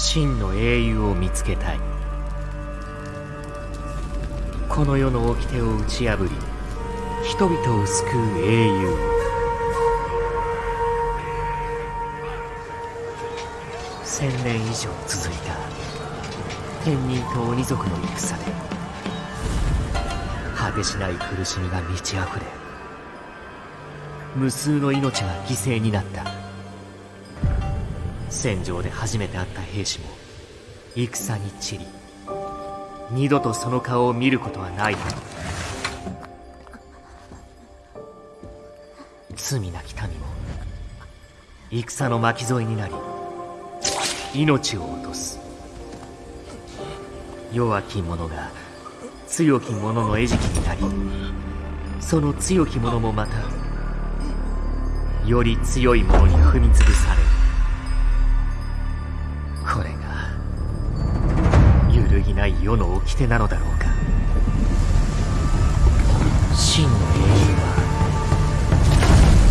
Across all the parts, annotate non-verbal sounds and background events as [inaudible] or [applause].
真の英雄を見つけたい。この世の掟を打ち破り人々を救う英雄。千年以上続いた天人と鬼族の戦で果てしない苦しみが満ち溢れ無数の命が犠牲になった。戦場で初めて会った兵士も戦に散り二度とその顔を見ることはない罪なき民も戦の巻き添えになり命を落とす。弱き者が強き者の餌食になりその強き者もまたより強い者に踏み潰されるない世の掟なのだろうか。真の英雄は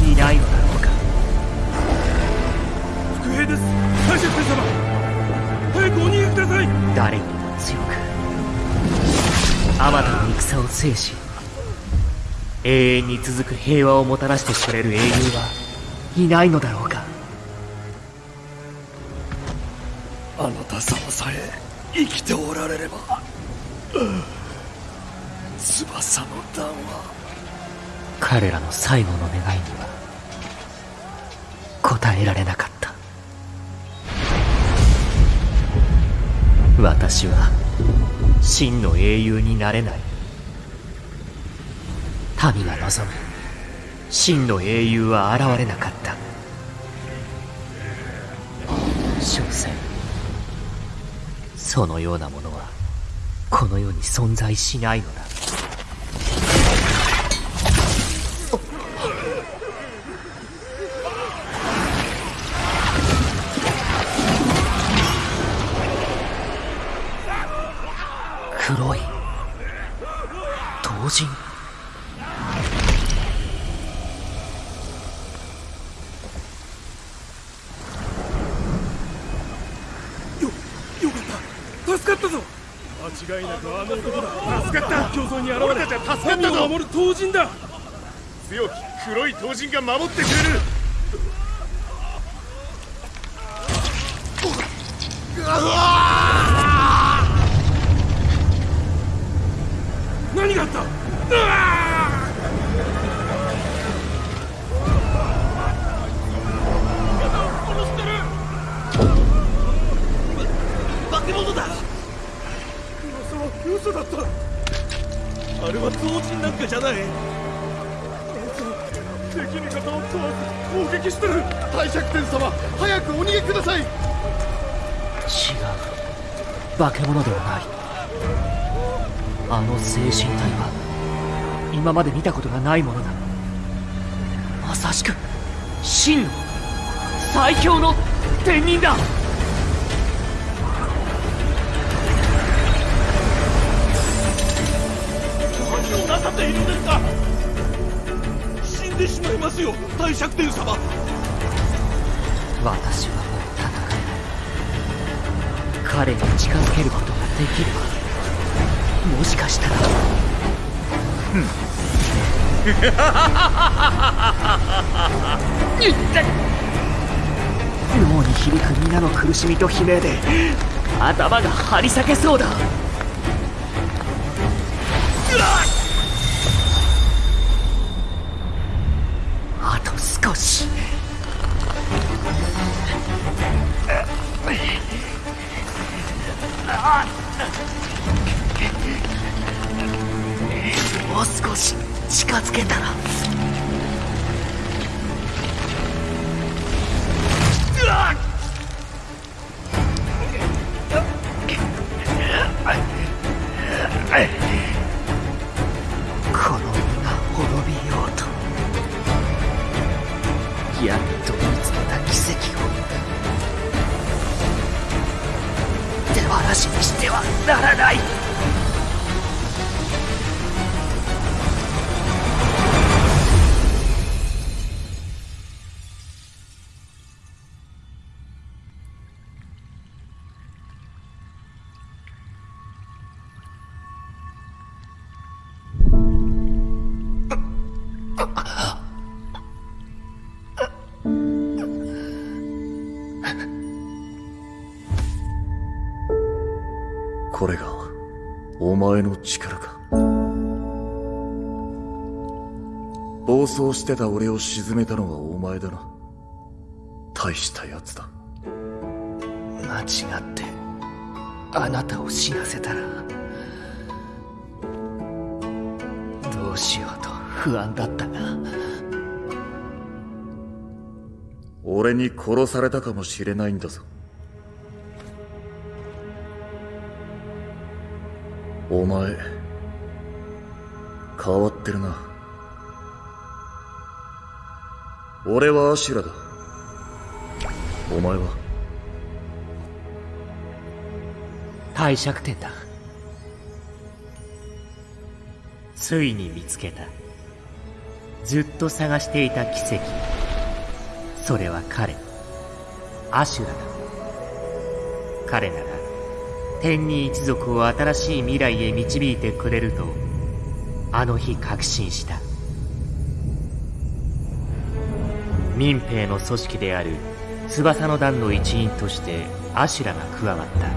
いないのだろうか。伏兵です。大将様。早くお逃げください。誰にも強く。あまたの戦を制し永遠に続く平和をもたらしてくれる英雄はいないのだろうか。あなた様さえ生きておられれば翼の段は彼らの最後の願いには応えられなかった。私は真の英雄になれない。民が望む。真の英雄は現れなかった。所詮そのようなものはこの世に存在しないのだ。助かったぞ。間違いなくあの男だ。助かった。競争に現れたじゃ助かったぞ。守る刀人だ強き黒い刀人が守ってくれる。何があった？噂は嘘だった。あれは同人なんかじゃない。敵味方を問わず攻撃してる。大尺天様早くお逃げください。違う。化け物ではない。あの精神体は今まで見たことがないものだ。まさしく真の最強の天人だしまいますよ大尺天様。私はもう戦えない彼に近づけることができればもしかしたら。[laughs] 脳に響く皆の苦しみと悲鳴で頭が張り裂けそうだこれがお前の力か。暴走してた俺を沈めたのはお前だな。大したやつだ。間違ってあなたを死なせたらどうしよう。不安だったが俺に殺されたかもしれないんだぞ。お前変わってるな。俺はアシュラだ。お前は？帝釈天だ。ついに見つけたずっと探していた奇跡。それは彼アシュラだ。彼なら天に一族を新しい未来へ導いてくれるとあの日確信した。民兵の組織である翼の団の一員としてアシュラが加わった。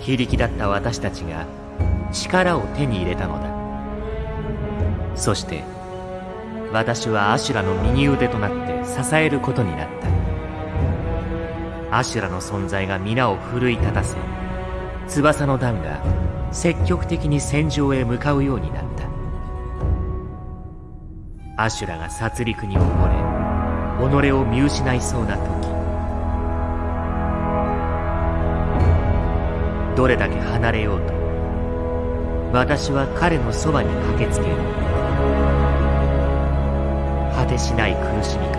非力だった私たちが力を手に入れたのだ。そして私はアシュラの右腕となって支えることになった。アシュラの存在が皆を奮い立たせ翼の団が積極的に戦場へ向かうようになった。アシュラが殺戮に溺れ己を見失いそうな時どれだけ離れようと私は彼のそばに駆けつける。果てしない苦しみか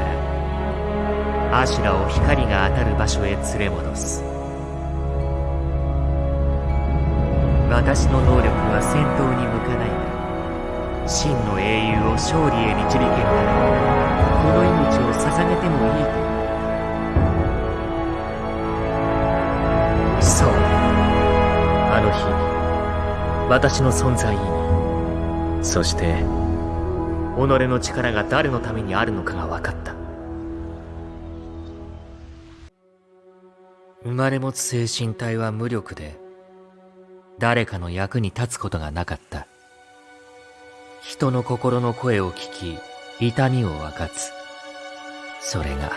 らアシュラを光が当たる場所へ連れ戻す。私の能力は戦闘に向かない。が真の英雄を勝利へ導けるならこの命を捧げてもいいと。そう。あの日私の存在意味そして己の力が誰のためにあるのかが分かった。生まれ持つ精神体は無力で誰かの役に立つことがなかった。人の心の声を聞き痛みを分かつ。それが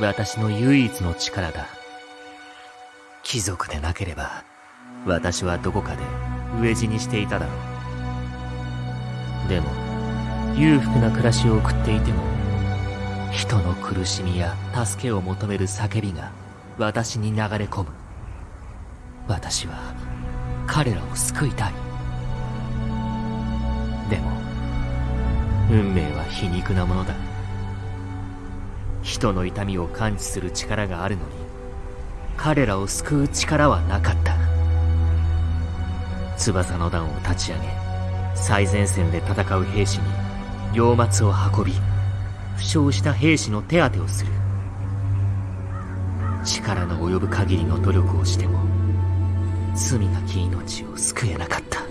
私の唯一の力だ。貴族でなければ私はどこかで飢え死にしていただろう。でも裕福な暮らしを送っていても人の苦しみや助けを求める叫びが私に流れ込む。私は彼らを救いたい。でも運命は皮肉なものだ。人の痛みを感知する力があるのに彼らを救う力はなかった。翼の段を立ち上げ最前線で戦う兵士に両末を運び負傷した兵士の手当てをする。力の及ぶ限りの努力をしても罪なき命を救えなかった。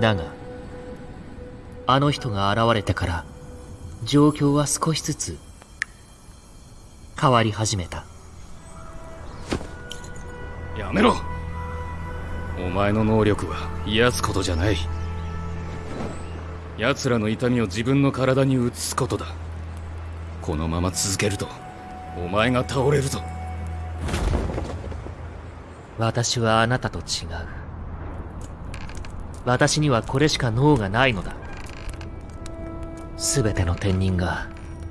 だがあの人が現れてから状況は少しずつ変わり始めた。やめろ。お前の能力は癒すことじゃない。奴らの痛みを自分の体に移すことだ。このまま続けるとお前が倒れるぞ。私はあなたと違う。私にはこれしか脳がないのだ。全ての天人が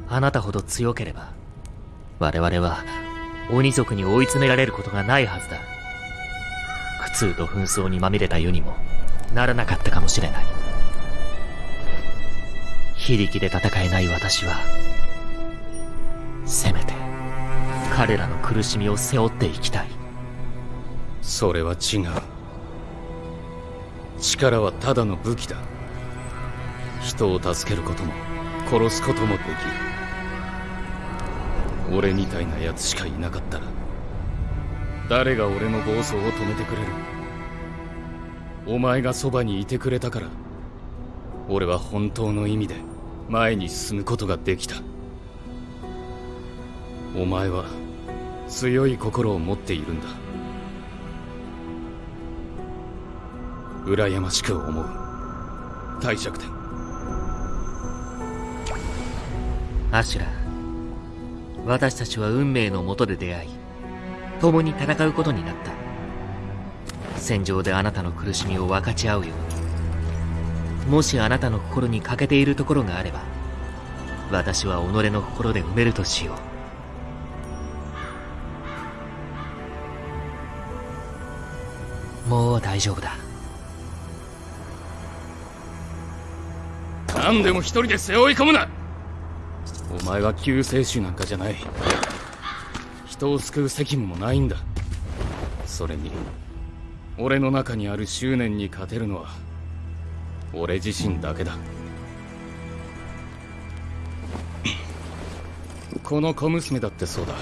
あなたほど強ければ我々は鬼族に追い詰められることがないはずだ。苦痛と紛争にまみれた世にもならなかったかもしれない。非力で戦えない私はせめて彼らの苦しみを背負っていきたい。それは違う。力はただの武器だ。人を助けることも殺すこともできる。俺みたいな奴しかいなかったら誰が俺の暴走を止めてくれる。お前がそばにいてくれたから俺は本当の意味で前に進むことができた。お前は強い心を持っているんだ。羨ましく思う。帝釈天アシュラ私たちは運命のもとで出会い共に戦うことになった。戦場であなたの苦しみを分かち合うように。もしあなたの心に欠けているところがあれば私は己の心で埋めるとしよう。もう大丈夫だ。何でも一人で背負い込むな。お前は救世主なんかじゃない。人を救う責務もないんだ。それに俺の中にある執念に勝てるのは俺自身だけだ。この小娘だってそうだ。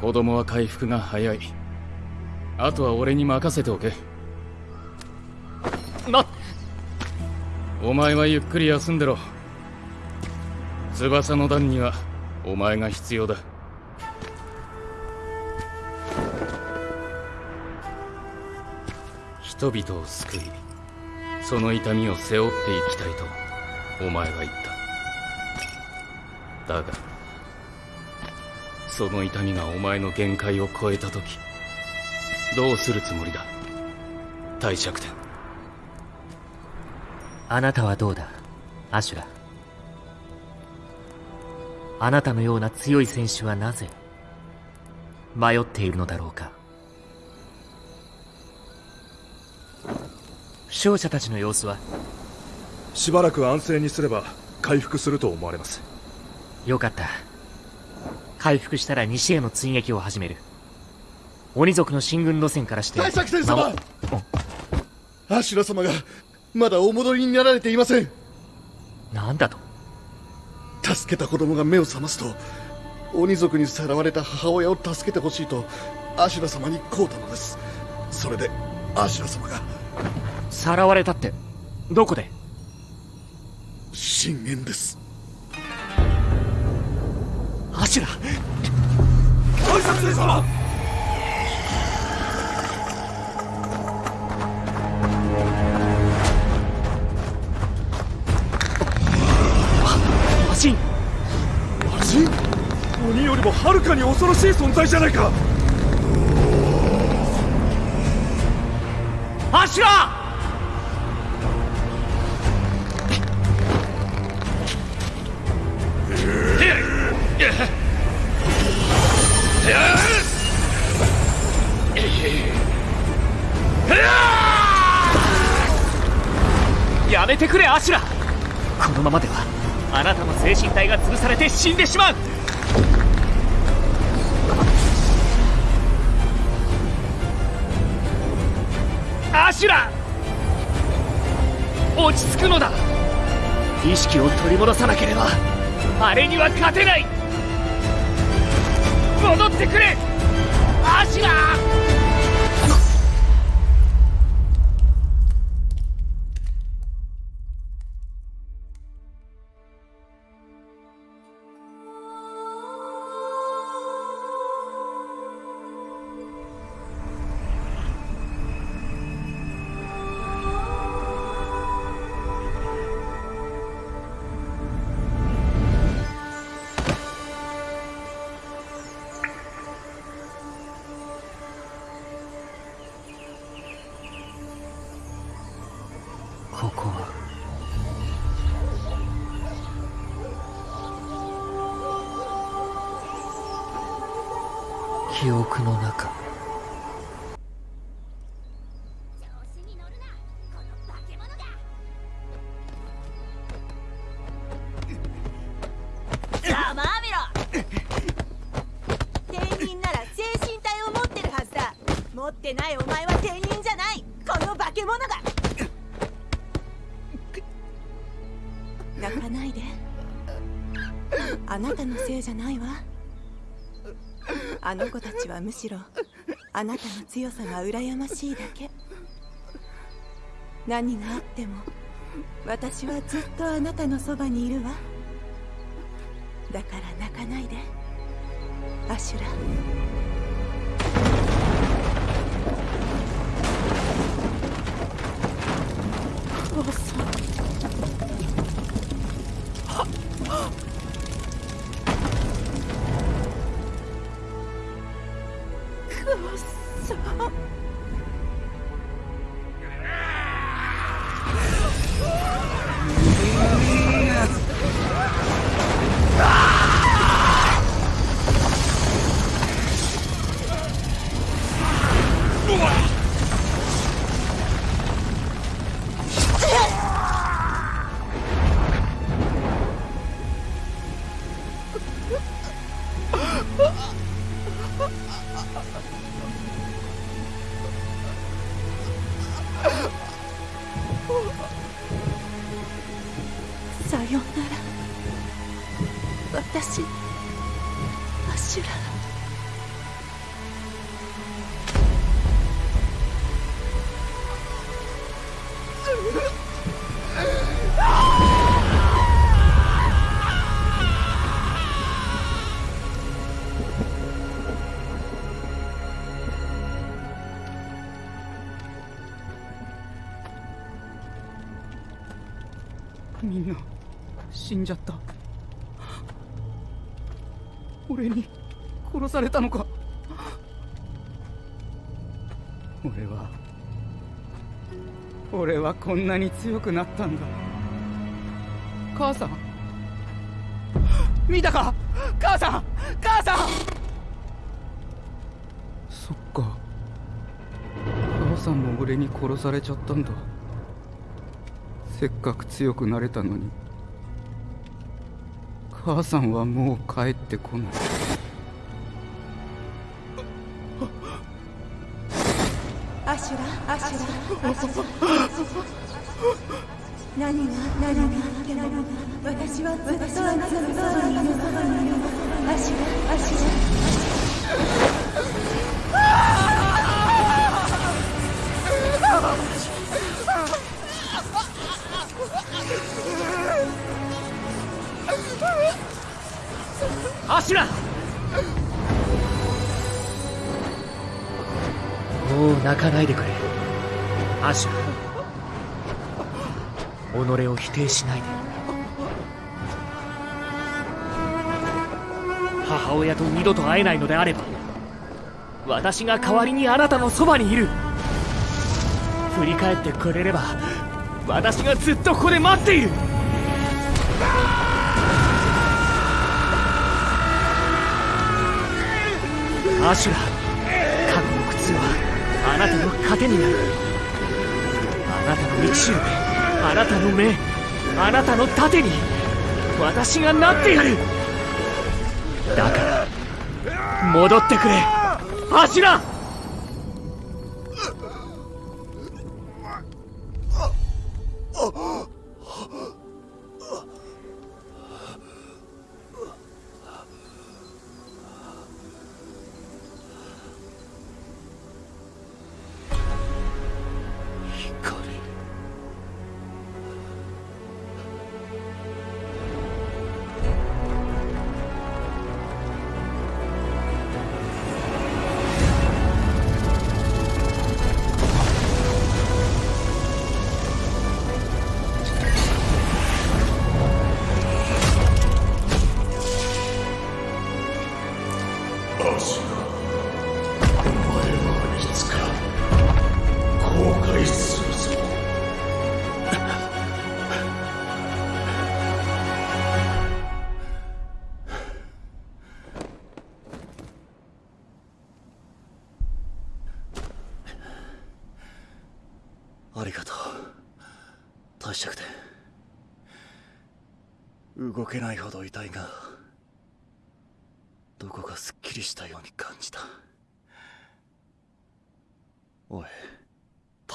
子供は回復が早い。あとは俺に任せておけ。なお前はゆっくり休んでろ。翼の段にはお前が必要だ。人々を救いその痛みを背負っていきたいとお前は言った。だがその痛みがお前の限界を超えた時どうするつもりだ？帝釈天あなたはどうだ？アシュラ。あなたのような強い選手はなぜ迷っているのだろうか？傷者たちの様子は？しばらく安静にすれば回復すると思われます。よかった。回復したら西への追撃を始める。鬼族の進軍路線からして。大作天様。守アシュラ様がまだお戻りになられていません。なんだと？助けた子供が目を覚ますと鬼族にさらわれた母親を助けてほしいとアシュラ様にこうたのです。それでアシュラ様がさらわれたって。どこで？信玄です。アシュラ大作戦様！マシン。マジ鬼よりもはるかに恐ろしい存在じゃないか！アシュラてくれアシュラ。このままではあなたの精神体が潰されて死んでしまう。アシュラ落ち着くのだ。意識を取り戻さなければ。あれには勝てない。戻ってくれアシュラじゃないわ。あの子たちはむしろあなたの強さが羨ましいだけ。何があっても私はずっとあなたのそばにいるわ。だから泣かないで。アシュラ。母さ死んじゃった。俺に殺されたのか。俺は俺はこんなに強くなったんだ。母さん。見たか？母さん！母さん！そっか。母さんも俺に殺されちゃったんだ。せっかく強くなれたのに。母さんはもう帰ってこない。アシュラアシュラアシュラ。何が何が私はずっとあなたのそばにいる。アシュラアシュラ。ないでくれ。アシュラ己を否定しないで。母親と二度と会えないのであれば私が代わりにあなたのそばにいる。振り返ってくれれば私がずっとここで待っている。アシュラ過去の靴はあなたの糧になる。あなたの道をあなたの目あなたの盾に私がなってやる。だから戻ってくれ。柱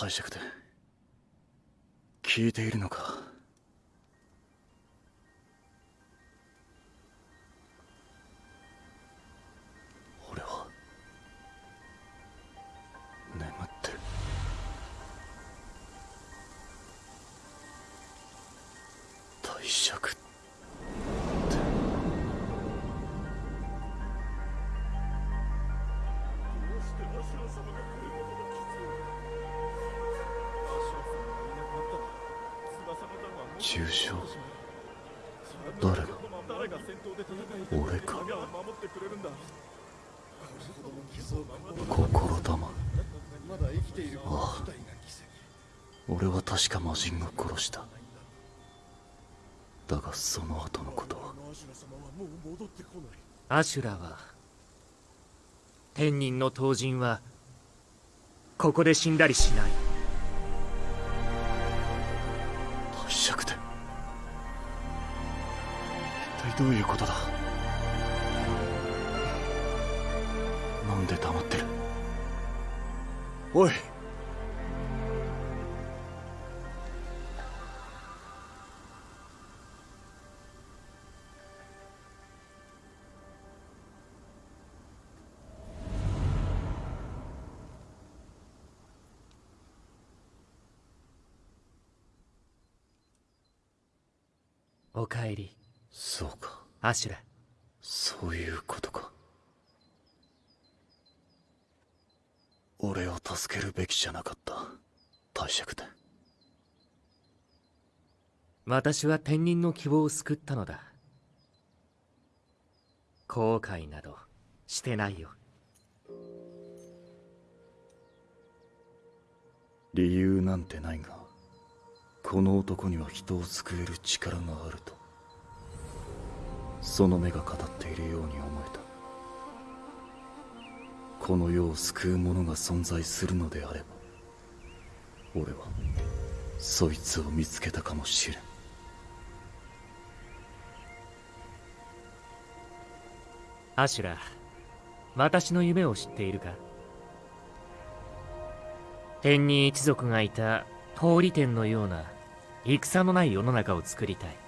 大尺で。聞いているのか。俺は。眠ってる。大尺俺は確か魔人を殺した。だがその後のことは。アシュラは天人の刀人はここで死んだりしない。大尺で一体どういうことだ？なんで黙ってる？おいアシュラそういうことか。俺を助けるべきじゃなかった。大尺で私は天人の希望を救ったのだ。後悔などしてないよ。理由なんてないがこの男には人を救える力があるとその目が語っているように思えた。この世を救う者が存在するのであれば俺はそいつを見つけたかもしれん。アシュラ私の夢を知っているか？天人一族がいた通り天のような戦のない世の中を作りたい。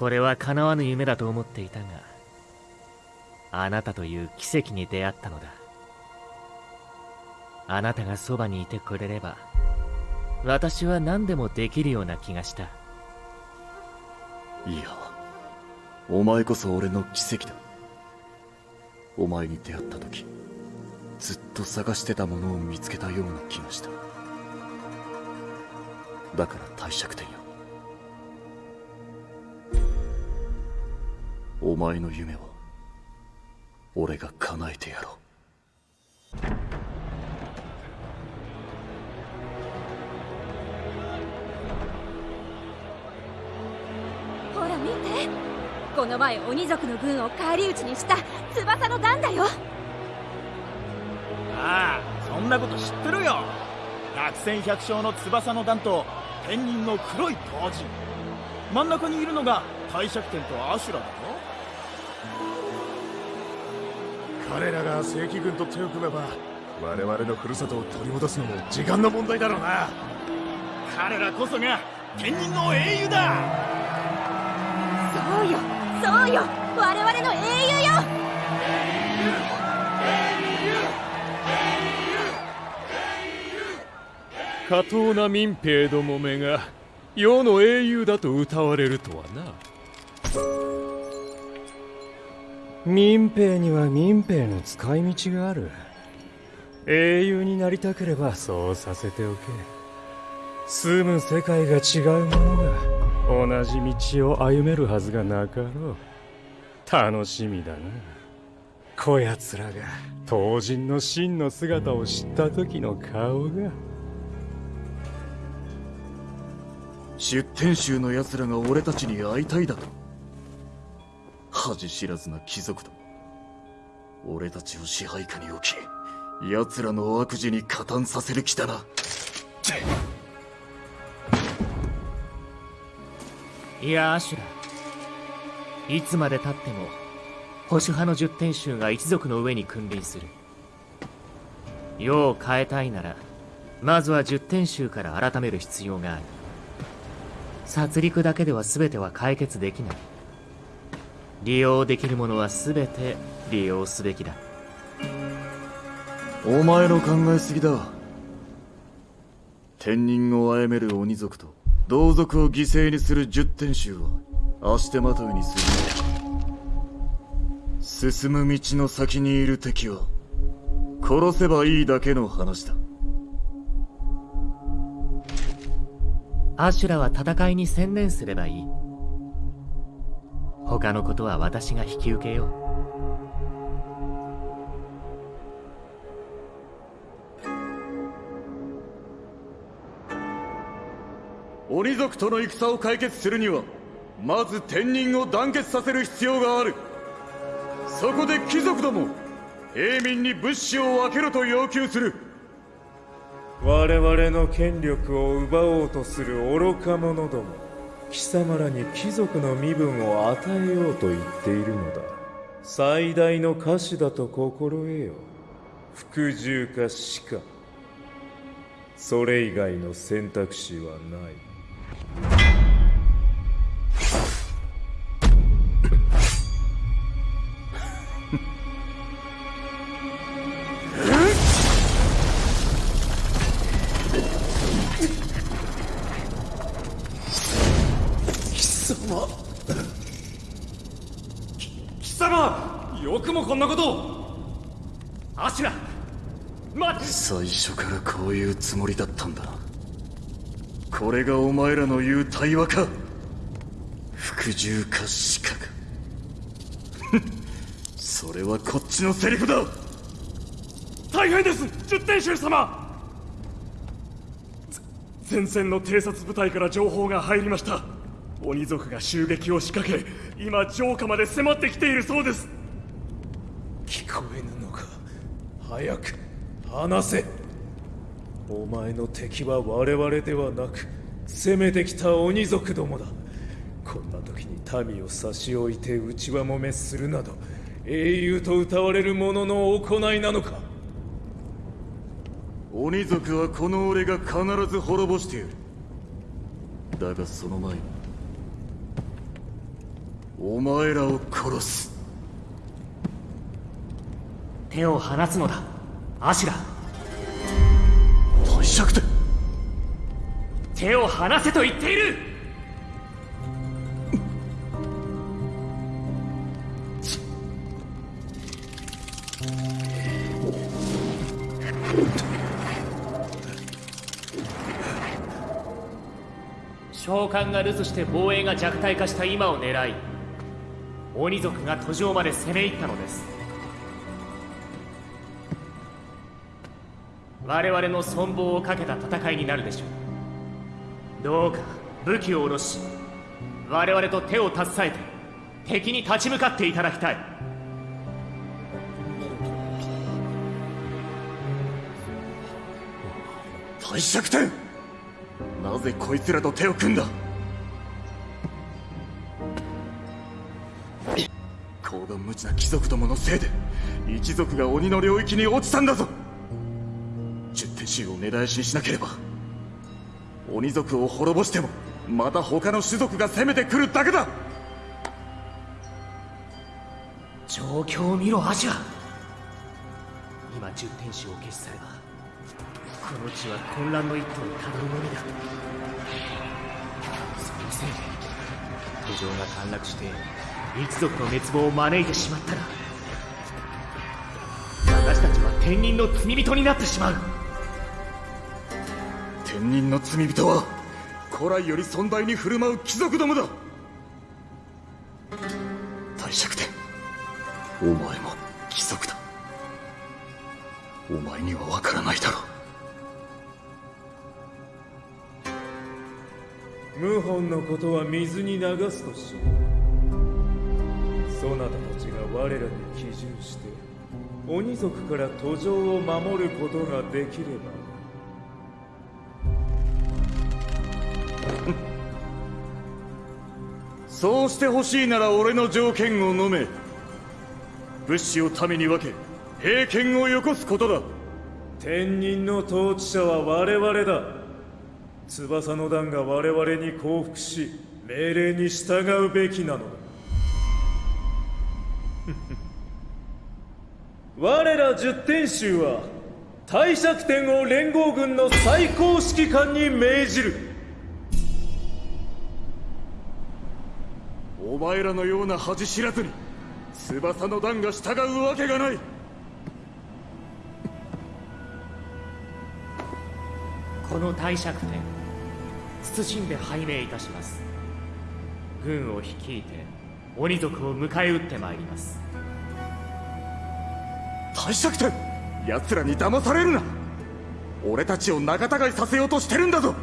これは叶わぬ夢だと思っていたがあなたという奇跡に出会ったのだ。あなたがそばにいてくれれば私は何でもできるような気がした。いやお前こそ俺の奇跡だ。お前に出会った時ずっと探してたものを見つけたような気がした。だから帝釈天よ。お前の夢は俺が叶えてやろう。ほら見て。この前鬼族の軍を返り討ちにした翼の段だよ。ああそんなこと知ってるよ。百戦百勝の翼の段と天人の黒い刀人。真ん中にいるのが帝釈天とアシュラだ彼らが正規軍と手を組めば我々のふるさとを取り戻すのも時間の問題だろうな。彼らこそが天人の英雄だ。そうよそうよ我々の英雄よ。下等な民兵どもめが世の英雄だと歌われるとはな民兵には民兵の使い道がある。英雄になりたければそうさせておけ。住む世界が違う者が同じ道を歩めるはずがなかろう。楽しみだな。こやつらが。当人の真の姿を知った時の顔が。出天衆の奴らが俺たちに会いたいだと恥知らずな貴族ども俺たちを支配下に置き奴らの悪事に加担させる気だな。いやアシュラ。いつまでたっても保守派の十天衆が一族の上に君臨する。世を変えたいならまずは十天衆から改める必要がある。殺戮だけでは全ては解決できない利用できるものは全て利用すべきだ。お前の考えすぎだ。天人を殺める鬼族と同族を犠牲にする十天衆は足手まといにする。進む道の先にいる敵は殺せばいいだけの話だ。アシュラは戦いに専念すればいい他のことは私が引き受けよう。鬼族との戦を解決するにはまず天人を団結させる必要がある。そこで貴族ども平民に物資を分けろと要求する。我々の権力を奪おうとする愚か者ども貴様らに貴族の身分を与えようと言っているのだ。最大の歌詞だと心得よ。服従か死か。それ以外の選択肢はない。初からこういうつもりだったんだ。これがお前らの言う対話か。服従か死かかそれはこっちのセリフだ。大変です十天衆様。前線の偵察部隊から情報が入りました。鬼族が襲撃を仕掛け今城下まで迫ってきているそうです。聞こえぬのか。早く話せ。お前の敵は我々ではなく攻めてきた鬼族どもだ。こんな時に民を差し置いて内輪もめするなど英雄と謳われる者の行いなのか。鬼族はこの俺が必ず滅ぼしてやる。だがその前にお前らを殺す。手を離すのだ。アシュラ大尺で手を離せと言っている。召喚が留守して防衛が弱体化した今を狙い鬼族が途上まで攻め入ったのです。我々の存亡をかけた戦いになるでしょう。どうか武器を下ろし我々と手を携えて敵に立ち向かっていただきたい。大尺天なぜこいつらと手を組んだ？[laughs] 高度無知な貴族どものせいで一族が鬼の領域に落ちたんだぞ十手衆を根絶やしにしなければ鬼族を滅ぼしてもまた他の種族が攻めてくるだけだ。状況を見ろアジャ今十天使を消し去ればこの地は混乱の一途にたどるのみだ。そのせいで途上が陥落して一族の滅亡を招いてしまったら私たちは天人の罪人になってしまう。天人の罪人は古来より尊大に振る舞う貴族どもだ。大尺天お前も貴族だ。お前には分からないだろう。謀反のことは水に流すとしそなたたちが我らに帰順して鬼族から途上を守ることができればそうしてほしいなら俺の条件を飲め。物資を民に分け平権をよこすことだ。天人の統治者は我々だ。翼の段が我々に降伏し命令に従うべきなのだ。[laughs] 我ら十天衆は帝釈天を連合軍の最高指揮官に命じる。お前らのような恥知らずに翼の段が従うわけがない。この帝釈天謹んで拝命いたします。軍を率いて鬼族を迎え撃ってまいります。帝釈天奴らに騙されるな。俺たちを仲違いさせようとしてるんだぞ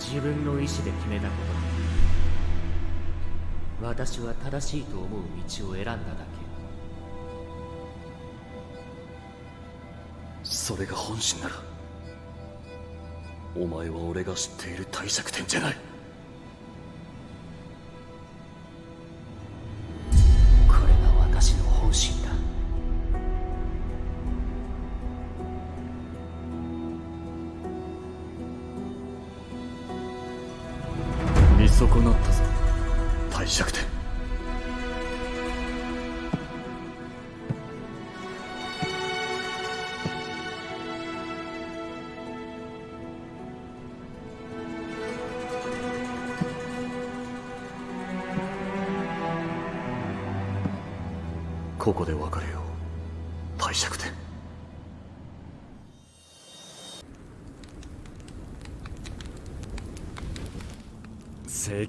自分の意志で決めたこと。私は正しいと思う道を選んだだけ。それが本心ならお前は俺が知っている帝釈天じゃない。これが私の本心損なったぞ。帝釈天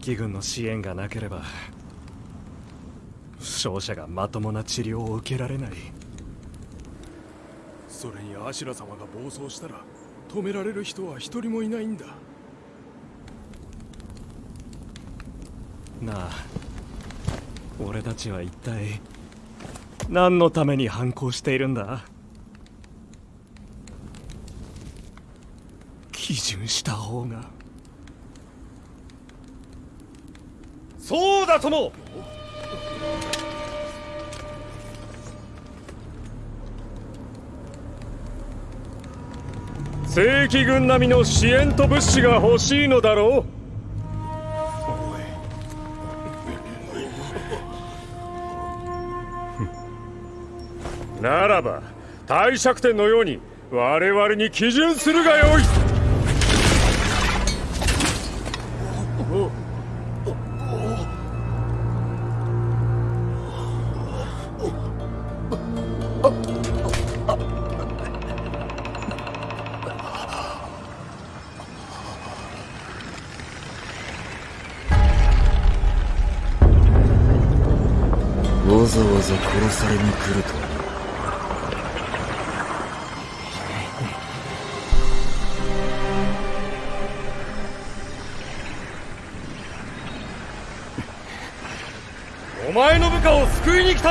正規軍の支援がなければ負傷者がまともな治療を受けられない。それにアシュラ様が暴走したら止められる人は一人もいないんだ。なあ俺たちは一体何のために反抗しているんだ？基準した方がそうだとも。正規軍並みの支援と物資が欲しいのだろう。ならば帝釈天のように我々に基準するがよい。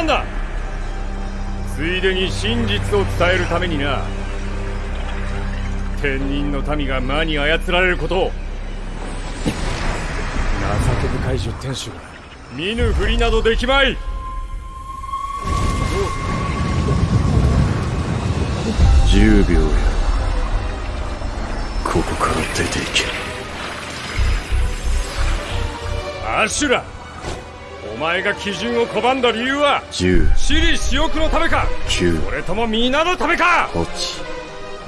たんだついでに真実を伝えるためにな天人の民が魔に操られることを情け深い十天使見ぬふりなどできまい。10秒やここから出ていけ。アシュラお前が基準を拒んだ理由は10私利私欲のためか。9それとも皆のためか。8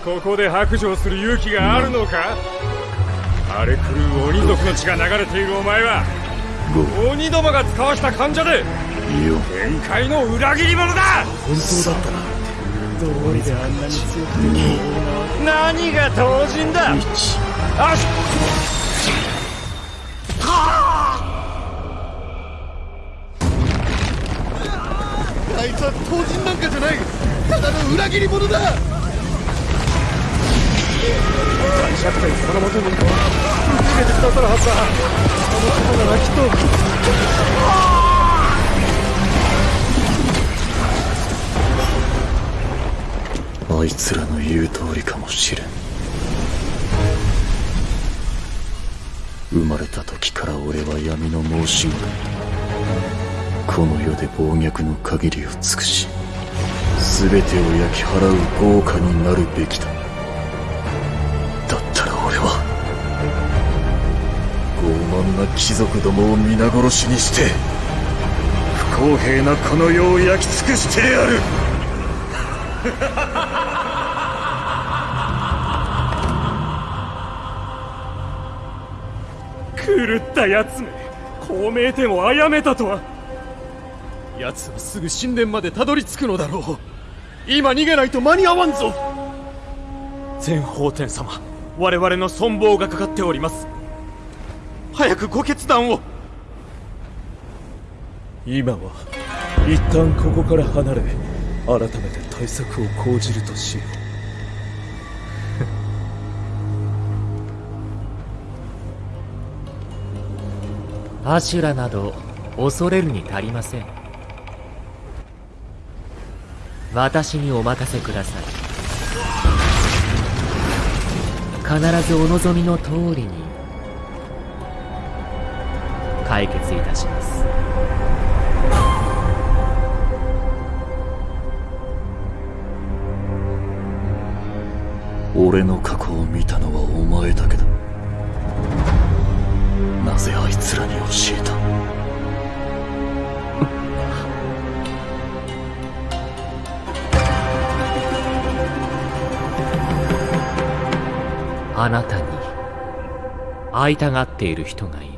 ここで白状する勇気があるのか。荒れ狂う鬼族の血が流れているお前は鬼どもが使わした患者で限界の裏切り者だ。本当だったな。どうりであんなに強くて何が当人だ。1人なんかじゃない。ただの裏切り者だ。のもとに受けてくださるはずだの方ならきっとあいつらの言う通りかもしれん。生まれた時から俺は闇の申し子だ。この世で暴虐の限りを尽くし全てを焼き払う豪華になるべきだ。だったら俺は傲慢な貴族どもを皆殺しにして不公平なこの世を焼き尽くしてやる。[laughs] 狂った奴め孔明天を殺めたとは。奴はすぐ神殿までたどり着くのだろう。今逃げないと間に合わんぞ。全法天様我々の存亡がかかっております。早くご決断を。今は一旦ここから離れ改めて対策を講じるとしよう。アシュラなど恐れるに足りません私にお任せください。必ずお望みの通りに解決いたします。俺の過去を見たのはお前だけだ。なぜあいつらに教えた？あなたに会いたがっている人がいる。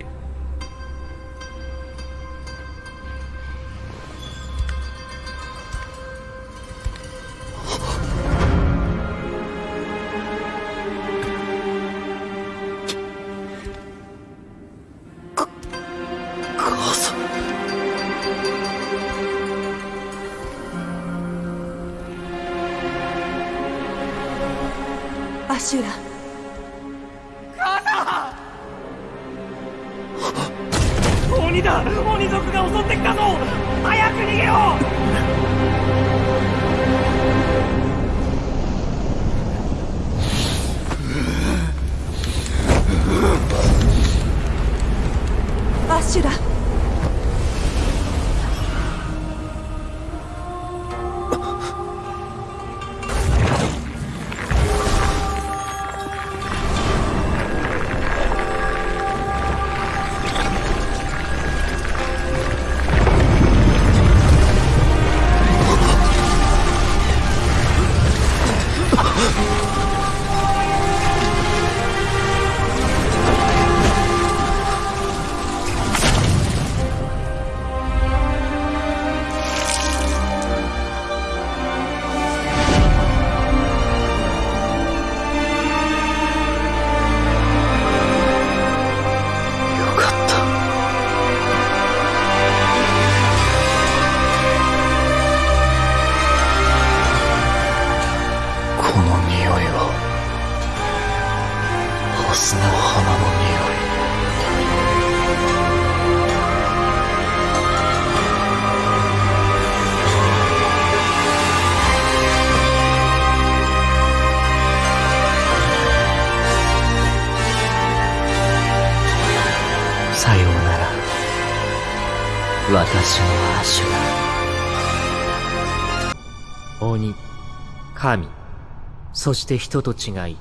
そして人と違い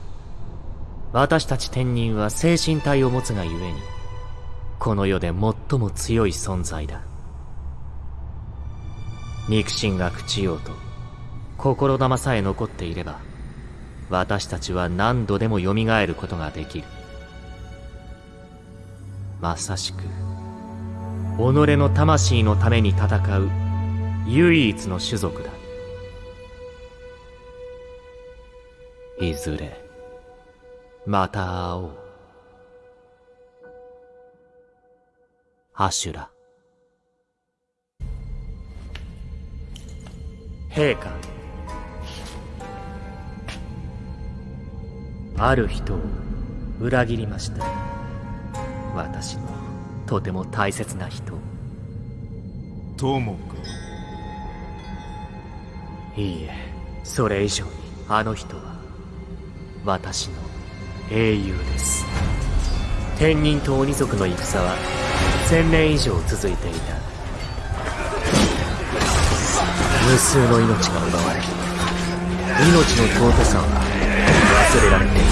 私たち天人は精神体を持つがゆえにこの世で最も強い存在だ。肉親が朽ちようと心玉さえ残っていれば私たちは何度でも蘇ることができる。まさしく己の魂のために戦う唯一の種族だ。いずれまた会おう。アシュラ。陛下。ある人を裏切りました。私のとても大切な人友か。いいえそれ以上にあの人は私の英雄です。天人と鬼族の戦は千年以上続いていた。無数の命が奪われ命の尊さは忘れられていた。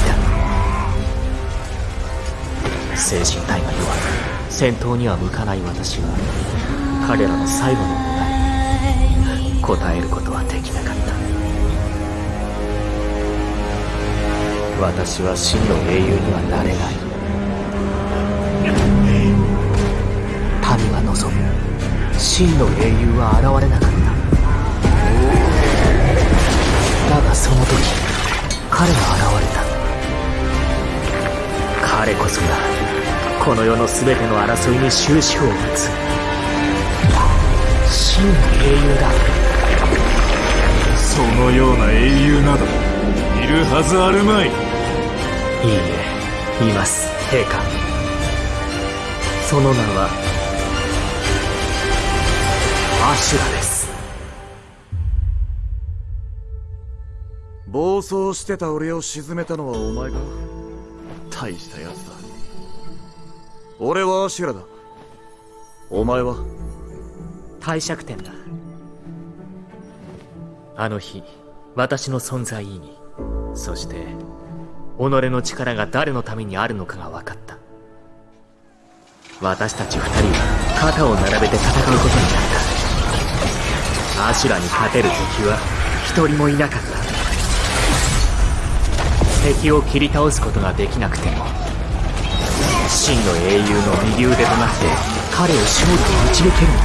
精神体が弱く戦闘には向かない私は彼らの最後の願いに答えることはできなかった。私は真の英雄にはなれない。民が望む。真の英雄は現れなかった。だがその時彼が現れた。彼こそがこの世の全ての争いに終止符を打つ。真の英雄だ。そのような英雄などいるはずあるまい。いいえいます。陛下。その名はアシュラです。暴走してた俺を沈めたのはお前か？大したやつだ。俺はアシュラだ。お前は？帝釈天だ。あの日私の存在意義。そして己の力が誰のためにあるのかが分かった。私たち二人は肩を並べて戦うことになった。アシュラに勝てる敵は一人もいなかった。敵を切り倒すことができなくても真の英雄の右腕となって彼を勝利に導けるのだ。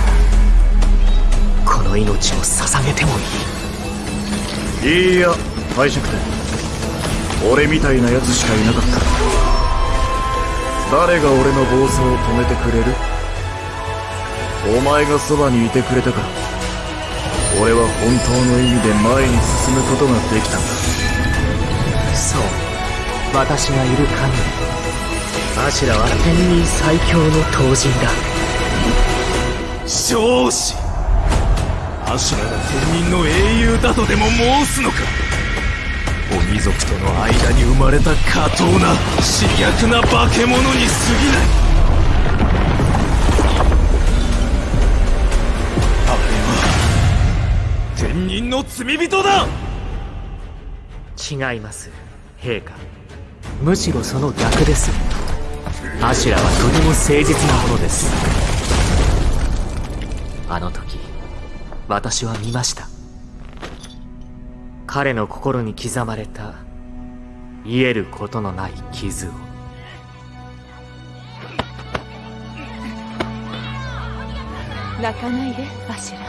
この命を捧げてもいい。いいや帝釈天。俺みたいなやつしかいなかった。誰が俺の暴走を止めてくれる？お前がそばにいてくれたから。俺は本当の意味で前に進むことができた。んだそう。私がいる限りアシュラは天人最強の闘人だ。少子。アシュラが天人の英雄だとでも申すのか？鬼族との間に生まれた下等な刺逆な化け物に過ぎない。あれは天人の罪人だ。違います陛下。むしろその逆です。アシュラはとても誠実なものです。あの時私は見ました。彼の心に刻まれた癒えることのない傷を。泣かないでアシュラ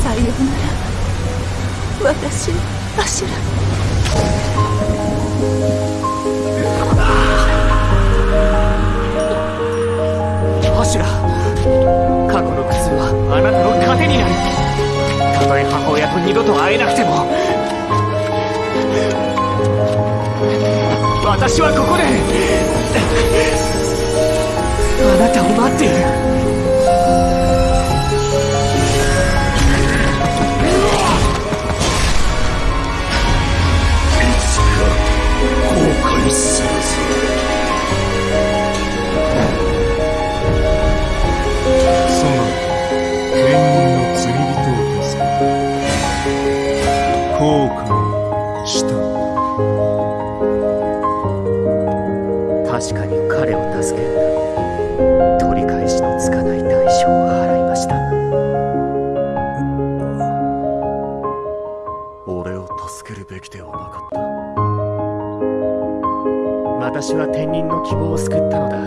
さようなら。私アシュラアシュラ過去の苦痛はあなたの糧になる。たとえ母親と二度と会えなくても。私はここであなたを待っている。俺を助けるべきではなかった。私は天人の希望を救ったのだ。後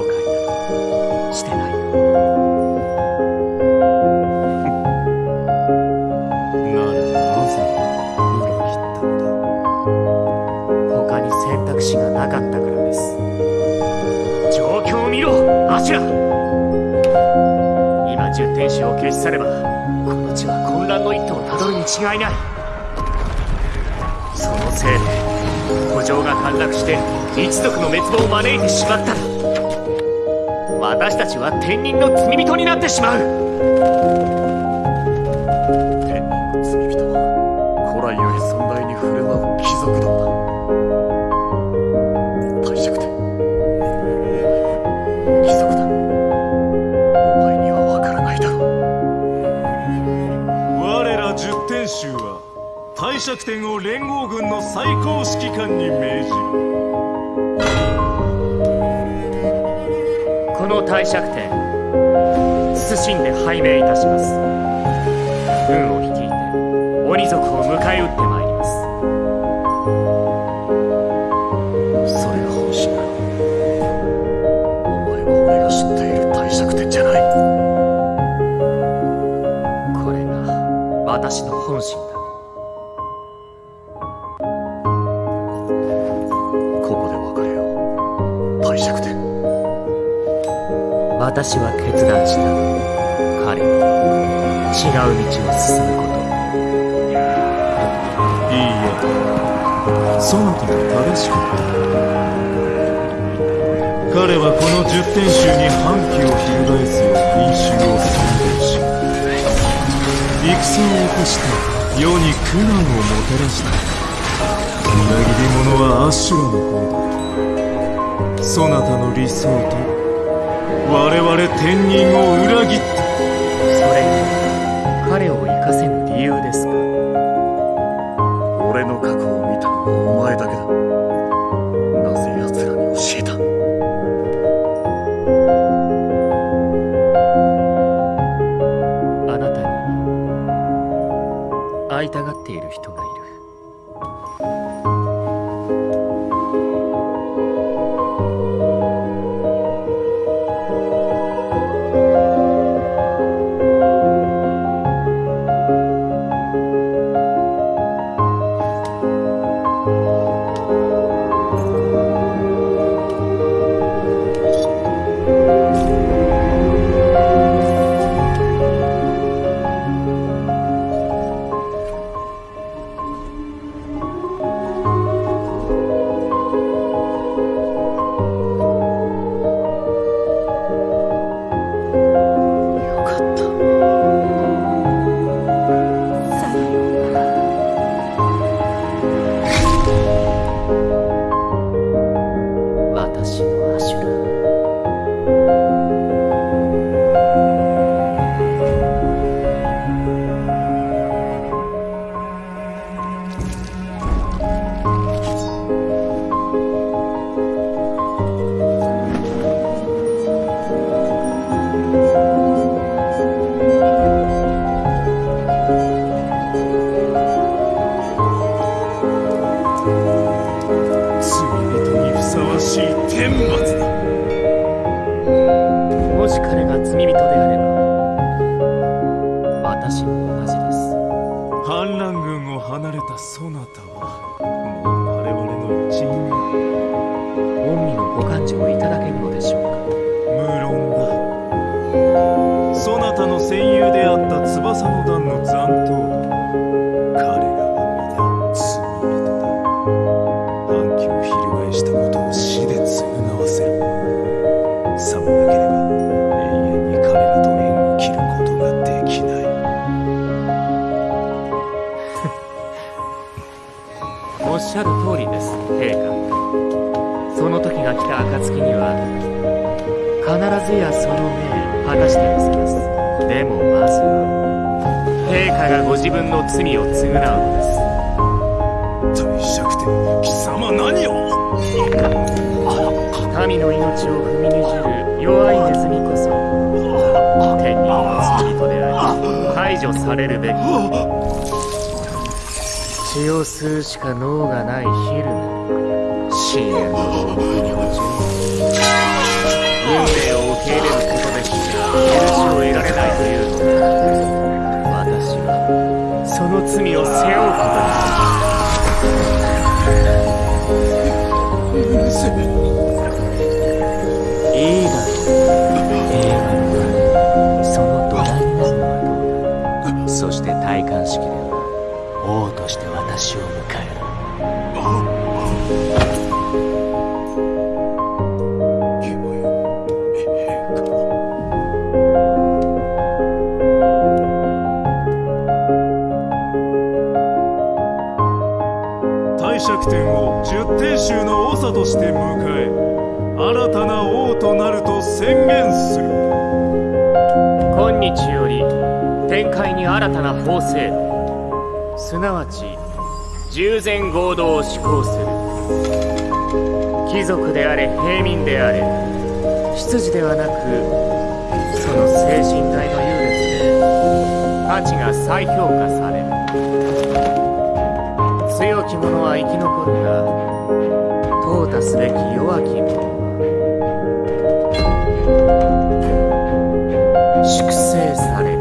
悔などしてないよ。ならなぜ裏切ったのだ。他に選択肢がなかったからです。状況を見ろアシュラ。今十天使を消し去ればこの地はの一途をたどるに違いない。そのせいで古城が陥落して一族の滅亡を招いてしまった。私たちは天人の罪人になってしまう。最高指揮官に命じるこの帝釈天謹んで拝命いたします。軍を率いて鬼族を迎え撃ってまいります。私は決断した。彼違う道を進むこと。いいえ。そなたは正しく。た彼はこの十天衆に反旗を翻すよう民衆を宣言し戦を起こして世に苦難をもたらした。裏切り者はアシュラの方だ。そなたの理想と我々天人を裏切った慶州の長として迎え新たな王となると宣言する。今日より天界に新たな法制度。すなわち従前合同を施行する。貴族であれ平民であれ執事ではなくその精神体の優劣で価値が再評価される。強き者は生き残るがを達すべきヨアキム粛清され。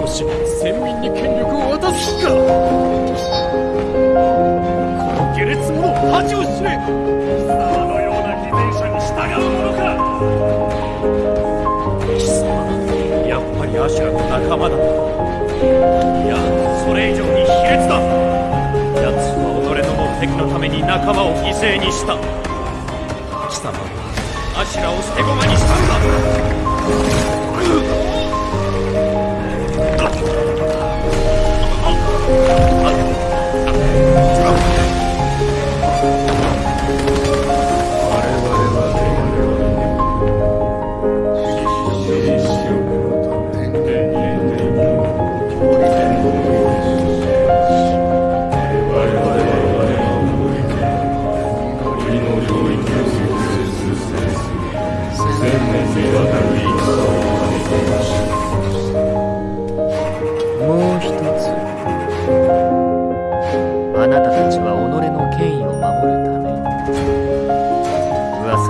ろし先民に権力を渡す気か。この下劣者恥を知れ貴様のような偽善者に従うものか。りアシュラと仲間だ。いやそれ以上に卑劣だ。奴は己の目的のために仲間を犠牲にした。貴様はアシュラを捨て駒にしたんだ。も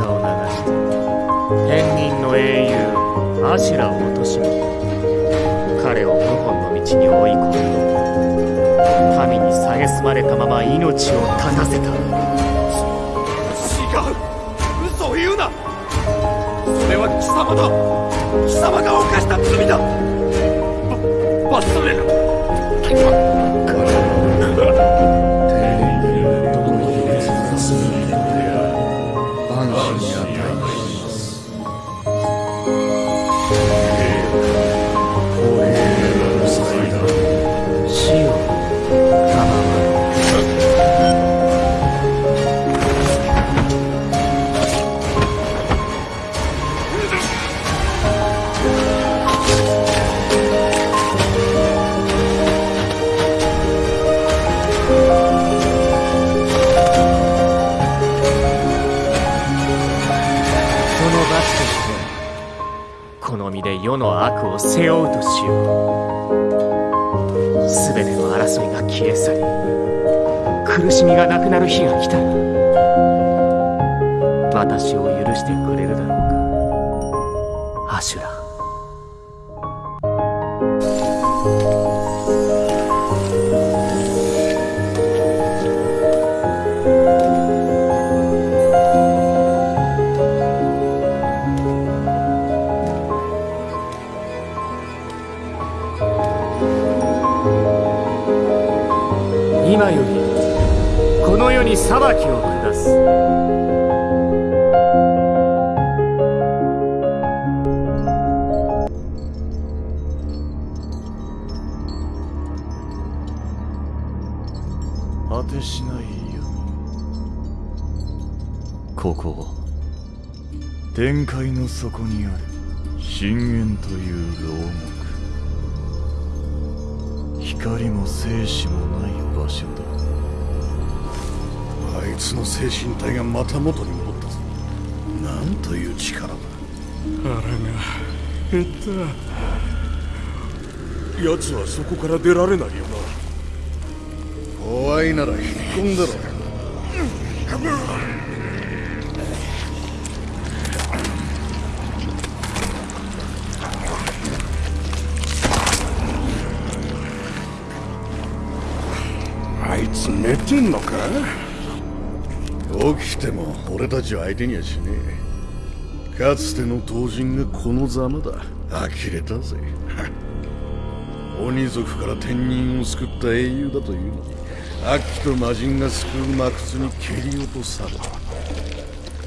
を流して天人の英雄アシュラを貶め彼を謀反の道に追い込み神に蔑まれたまま命を絶たせた。違う嘘を言うな。それは貴様だ。貴様が犯した罪だ。ば罰される。背負うとしよう。全ての争いが消え去り苦しみがなくなる日が来た。ら私を許してくれるだろう。裁きを下す。果てしない闇ここは天界の底にある深淵という牢獄。光も生死もない場所だ。あいつの精神体がまた元に戻ったぞなんという力だ腹が減った奴はそこから出られないよな怖いなら引っ込んでろあいつ寝てんのか？起きても俺たちを相手にはしねえ。かつての刀人がこのざまだ。呆れたぜ。[laughs] 鬼族から天人を救った英雄だというのに悪鬼と魔人が救う魔窟に蹴り落とされた。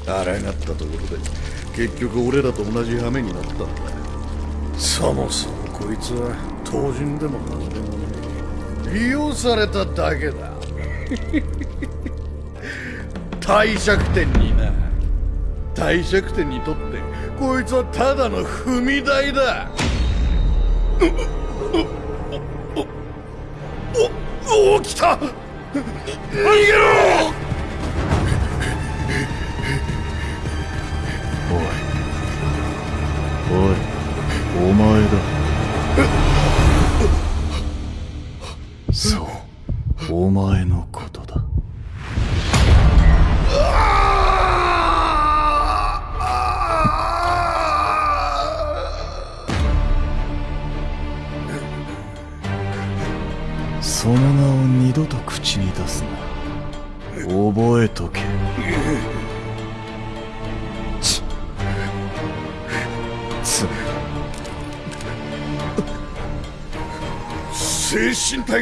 抗ったところで結局俺らと同じ羽目になった。んだそもそもこいつは刀人でも何でもねえ。利用されただけだ。[laughs] 帝釈天にな。帝釈天にとってこいつはただの踏み台だ。おおお来た逃げろおいお前だそうお前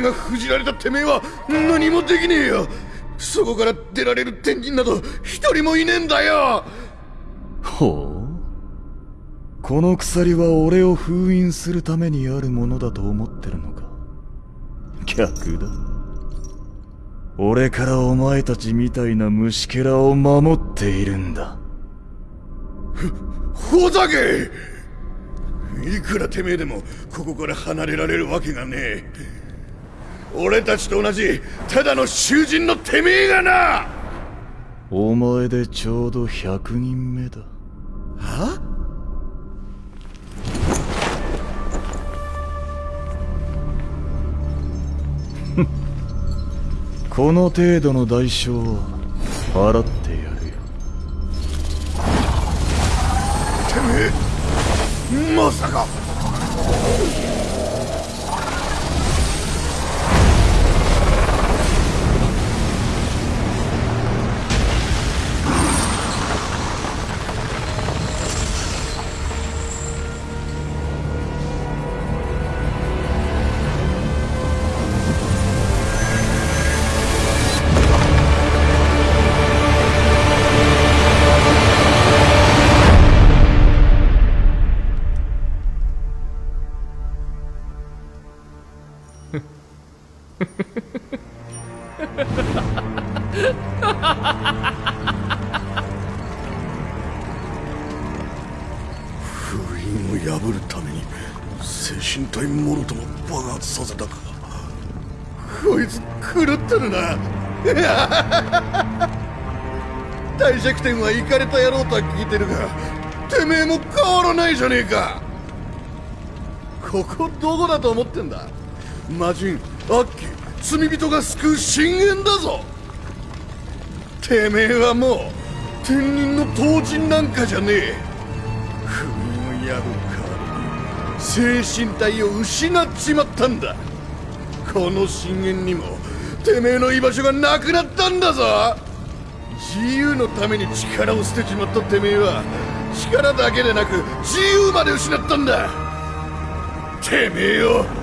が封じられたてめえは何もできねえよ。そこから出られる天人など一人もいねえんだよ。ほう。この鎖は俺を封印するためにあるものだと思ってるのか。逆だ。俺からお前たちみたいな虫けらを守っているんだ。ほざけ！いくらてめえでもここから離れられるわけがねえ俺たちと同じただの囚人のてめえがな。お前でちょうど100人目だ。は？この程度の代償は払ってやるよ。てめえまさかた聞いてるがてめえも変わらないじゃねえか。ここどこだと思ってんだ？魔人アッキー罪人が救う深淵だぞ。てめえはもう天人の当人なんかじゃねえ。封印を破る代わりに精神体を失っちまったんだ。この深淵にもてめえの居場所がなくなったんだぞ。自由のために力を捨てちまったてめえは力だけでなく自由まで失ったんだ。てめえよ。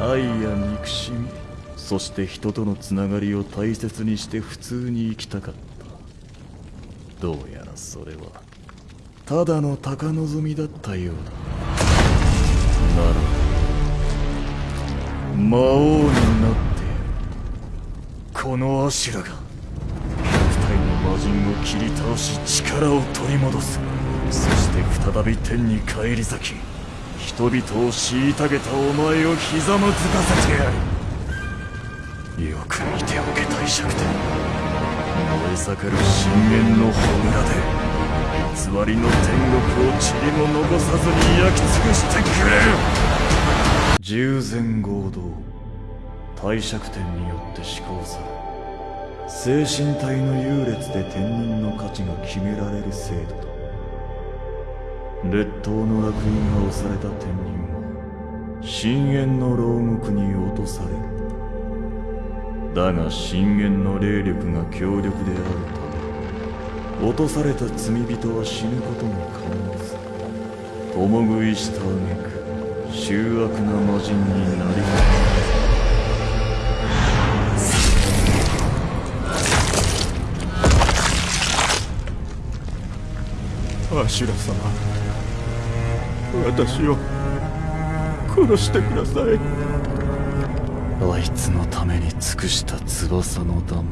愛や憎しみそして人とのつながりを大切にして普通に生きたかった。どうやらそれはただの高望みだったようだ。なら魔王になってこのアシュラが肉体の魔人を切り倒し力を取り戻す。そして再び天に返り咲き人々を虐げたお前をひざまずかせてやる。よく見ておけ帝釈天。燃え盛る深淵の炎で偽りの天国を塵も残さずに焼き尽くしてくれる。従前合同帝釈天によって施行され精神体の優劣で天人の価値が決められる制度だ列島の楽園が押された天人は深淵の牢獄に落とされるだが深淵の霊力が強力であるため落とされた罪人は死ぬことも可能さ共食いした挙句醜悪な魔人になりますアシュ様私を殺してください。あいつのために尽くした翼の弾も。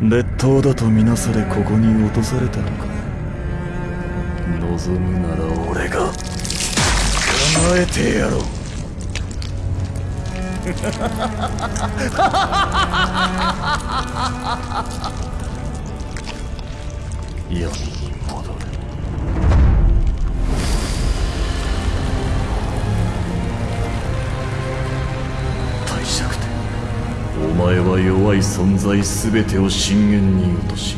劣等だとみなされここに落とされたのか。望むなら俺が。叶えてやろう。闇 [laughs] 前は弱い存在全てを深淵に落とし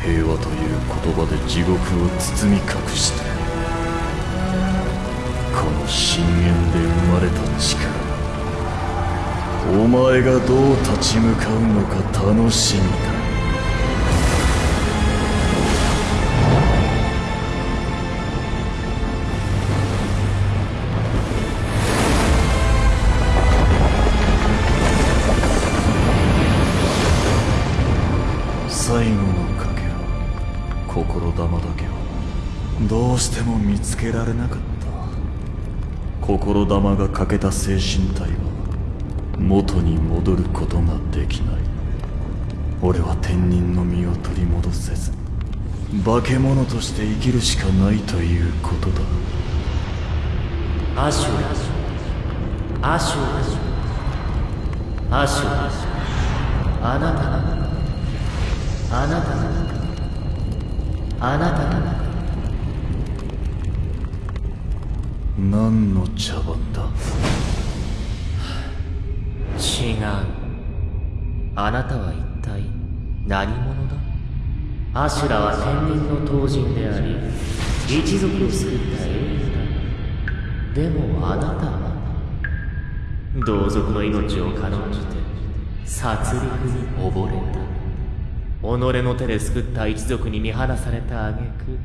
平和という言葉で地獄を包み隠したこの深淵で生まれた力。お前がどう立ち向かうのか楽しみだ。つけられなかった心玉が欠けた精神体は元に戻ることができない。俺は天人の身を取り戻せず化け物として生きるしかないということだ。アシュラアシュラアシュラ。あなたがあなたがあなたが何の茶番だ？違う。あなたは一体何者だ？アシュラは天人の当人であり一族を救った英雄だ。でもあなたは同族の命を軽んじて殺戮に溺れた。己の手で救った一族に見放された挙句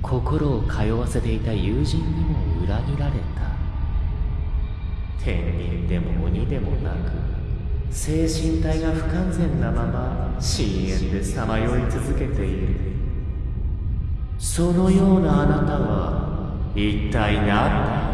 心を通わせていた友人にも裏切られた天人でも鬼でもなく精神体が不完全なまま深淵でさまよい続けている。そのようなあなたは一体何だ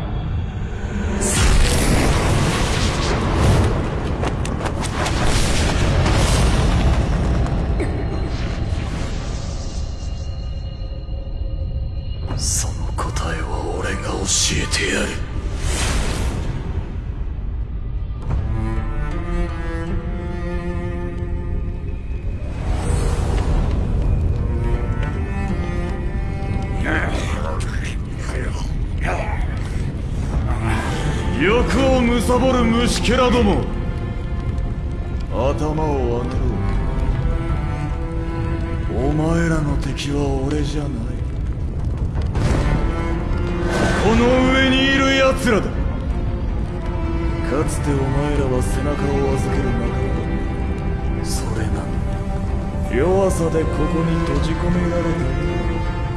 貪る虫けらども。頭を上げろ。お前らの敵は俺じゃない。この上にいる奴らだ。かつてお前らは背中を預ける仲間だそれなのに。弱さでここに閉じ込められ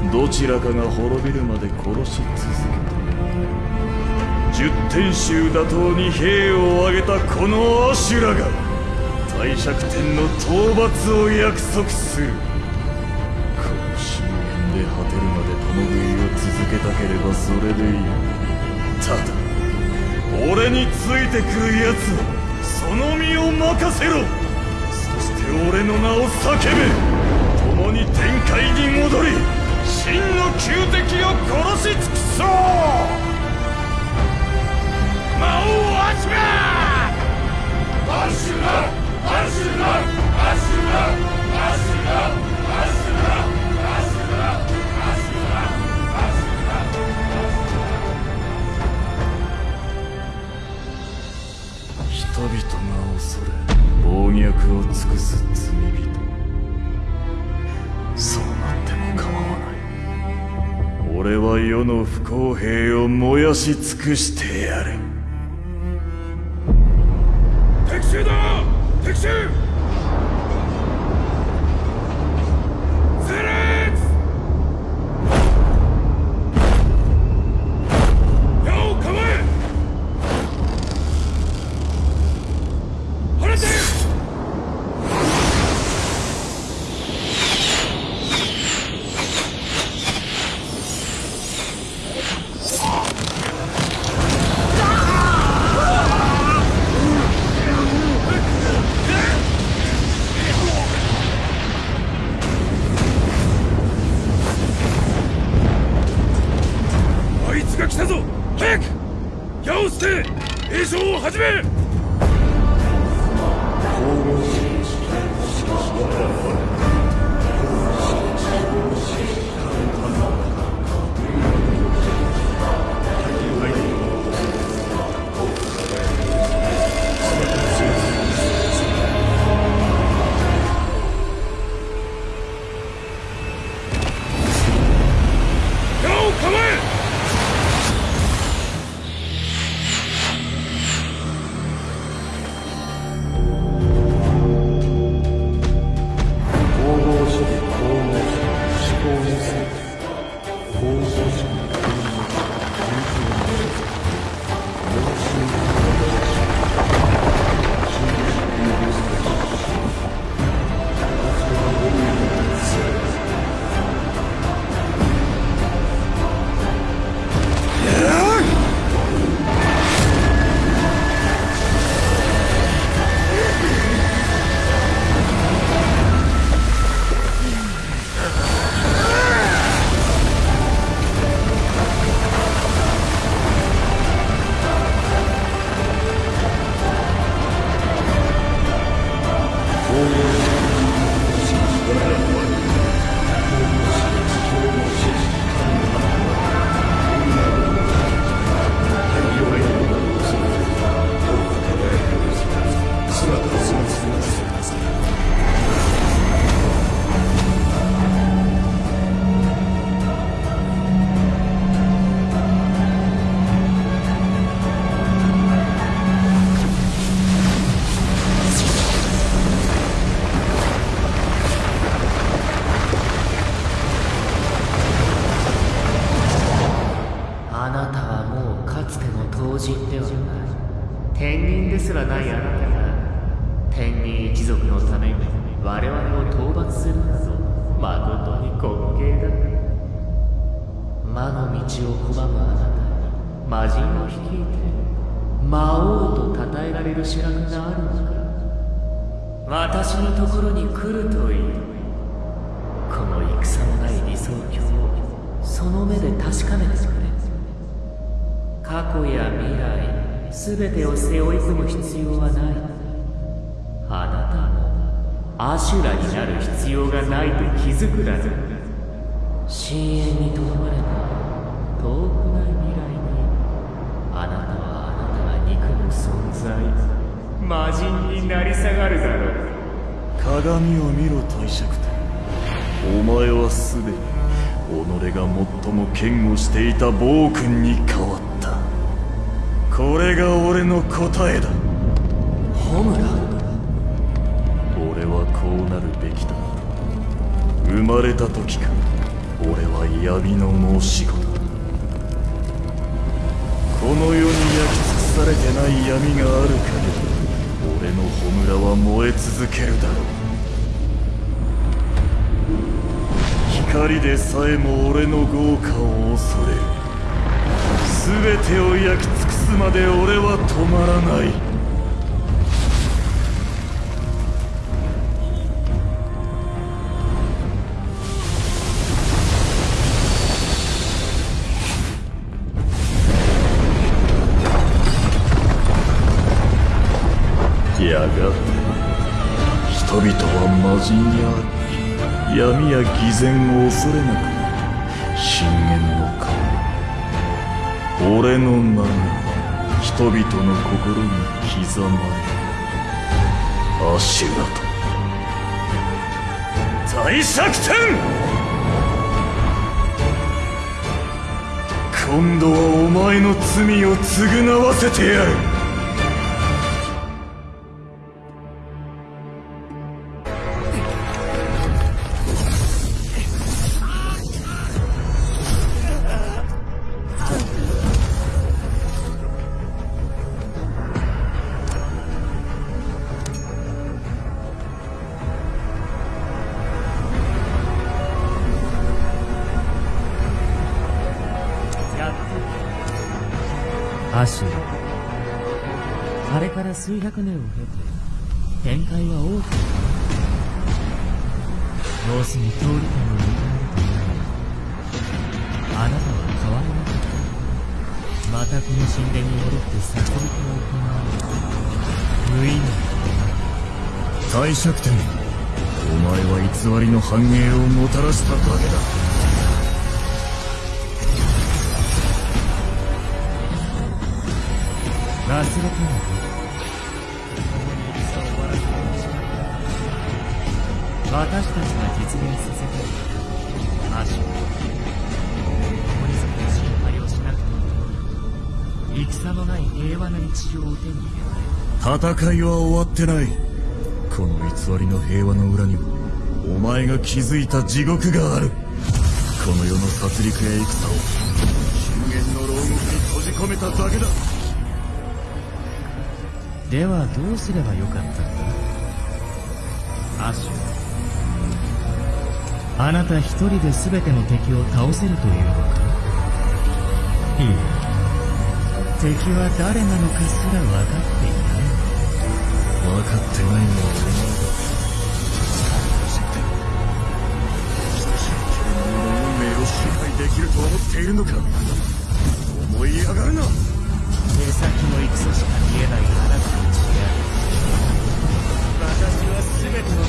たどちらかが滅びるまで殺し続けた十天衆打倒に兵を挙げたこのアシュラが帝釈天の討伐を約束する。この深淵で果てるまで共食いを続けたければそれでいい。ただ俺についてくる奴はその身を任せろ。そして俺の名を叫べ。共に天界に戻り真の仇敵を殺し尽くそう。人々が恐れ暴虐を尽くす罪人。そうなっても構わない。俺は世の不公平を燃やし尽くしてやる。Ici 鏡を見ろ帝釈天お前はすでに己が最も剣をしていた暴君に変わった。これが俺の答えだ。ホムラ？俺はこうなるべきだ。生まれた時から俺は闇の申し子だ。この世に焼き尽くされてない闇がある限り俺の炎は燃え続けるだろう光でさえも俺の豪華を恐れる。全てを焼き尽くすまで俺は止まらない。やがて人々は魔人や闇や偽善を恐れなくなる深淵の顔。俺の名が人々の心に刻まれ。るアシュラと大作天今度はお前の罪を償わせてやる。300年を経て展開は大きく要するに通り感を認めるとないあなたは変わらなかったまたこの神殿に戻って悟りが行われ無意味。な帝釈天お前は偽りの繁栄をもたらしただけだ。忘れても私たちが実現させたアシュ共にその心配をしなくても戦のない。平和な日常を手に入れたい。戦いは終わってない。この偽りの平和の裏にはお前が築い。た地獄があるこの世の殺戮や戦を終焉の牢獄に閉じ込めただけだではどうすればよかったんだアシュあなた一人で全ての敵を倒せるというのか？いい敵は誰なのかすら分かっていない。分かってないのはお前だ運命を支配できると思ってい。るのか思い。上がるな目先の戦しか見えない。あなたの血や私は全ての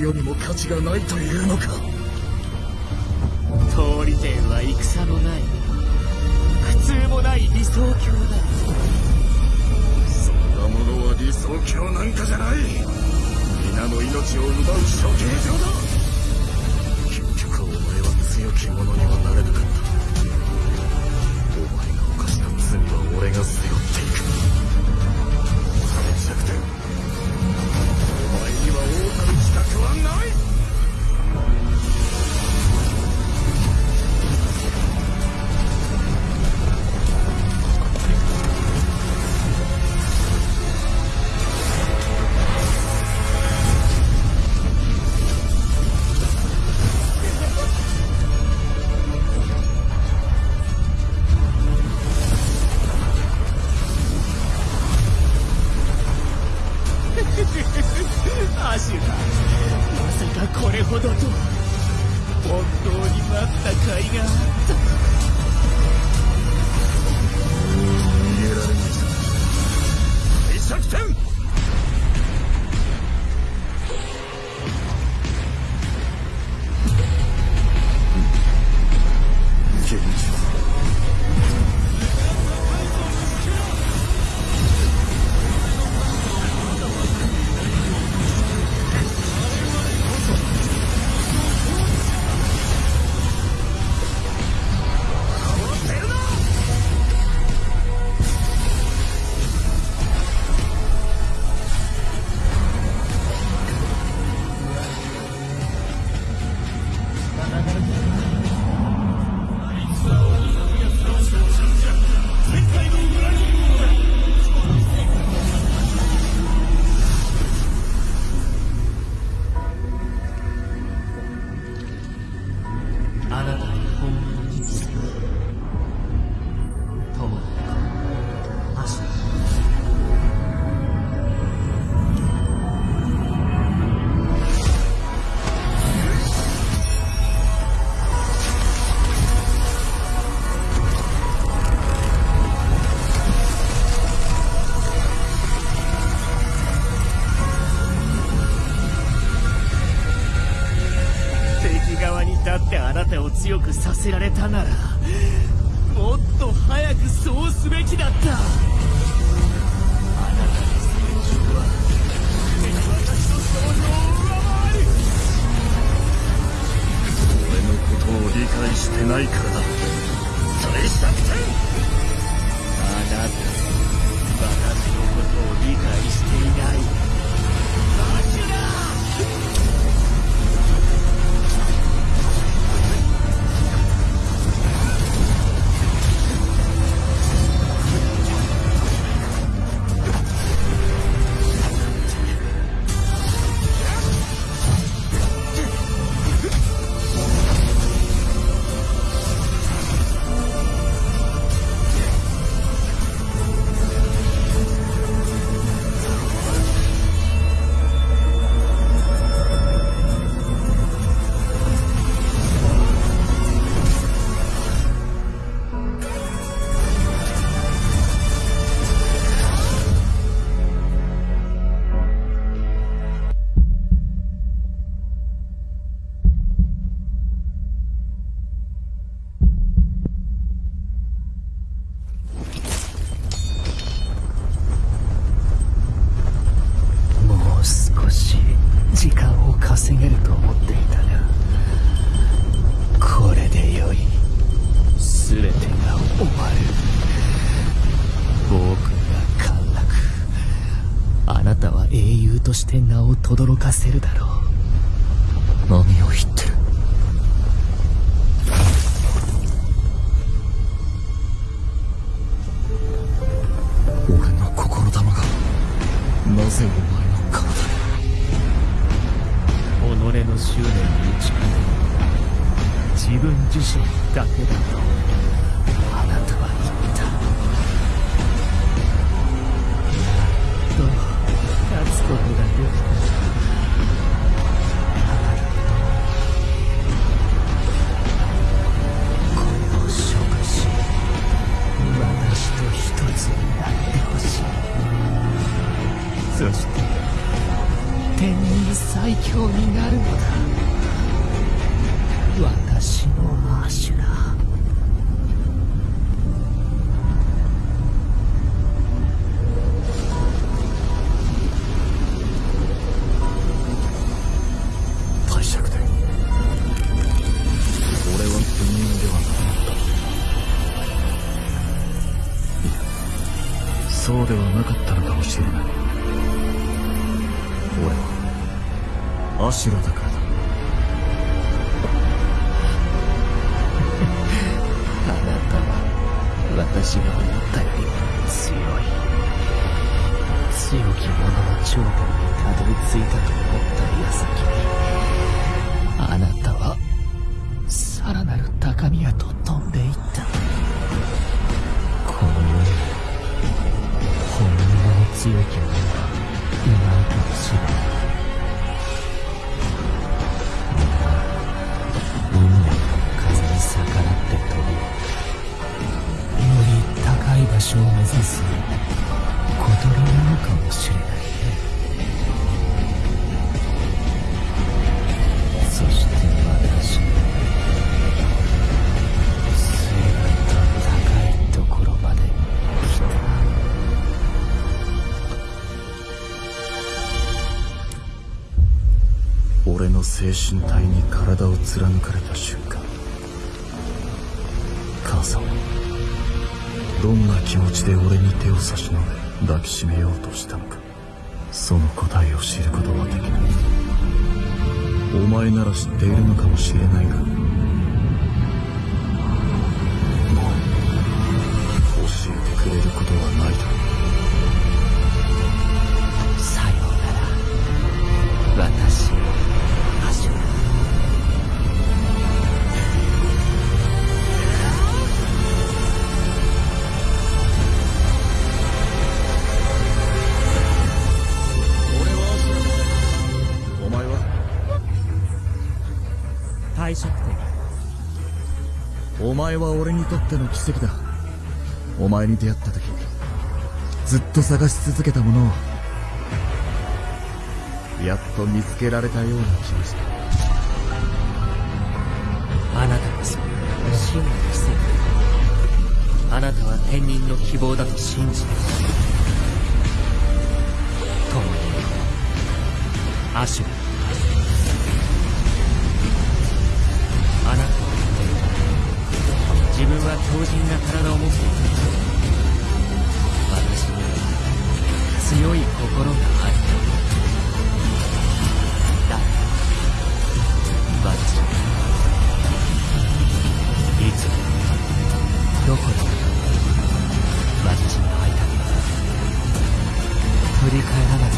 れられた血よりも価値がないという。せられたならだけだ。とあなたは言ったやっと勝つことができたあなたこれを食し私と一つになってほしいそして天人最強にな貫かれた瞬間母さんはどんな気持ちで俺に手を差し伸べ抱きしめようとしたのかその答えを知ることはできない。お前なら知っているのかもしれないがお前は俺にとっての奇跡だ。お前に出会った時ずっと探し続けたものをやっと見つけられたような気がした。あなたこそ真の奇跡。あなたは天人の希望だと信じている共にアシュラ自分は強靭な体を持っている私には強い心がある。だ私はいつどこで私に会いたければ振り返らなく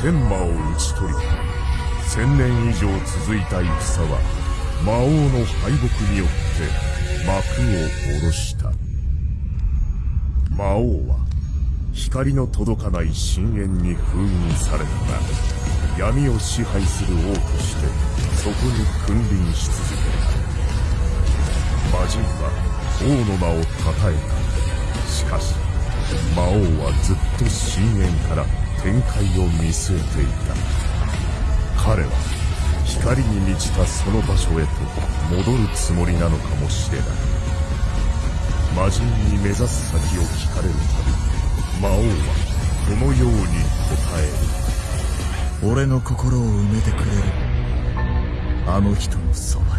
天魔を討ち取り千年以上続いた戦は魔王の敗北によって幕を下ろした。魔王は光の届かない深淵に封印された。が闇を支配する王としてそこに君臨し続けた。魔人は王の名をたたえた。しかし魔王はずっと深淵から展開を見据えていた。彼は光に満ちたその場所へと戻るつもりなのかもしれない。魔人に目指す先を聞かれるたび魔王はこのように答える。俺の心を埋めてくれる。あの人のそば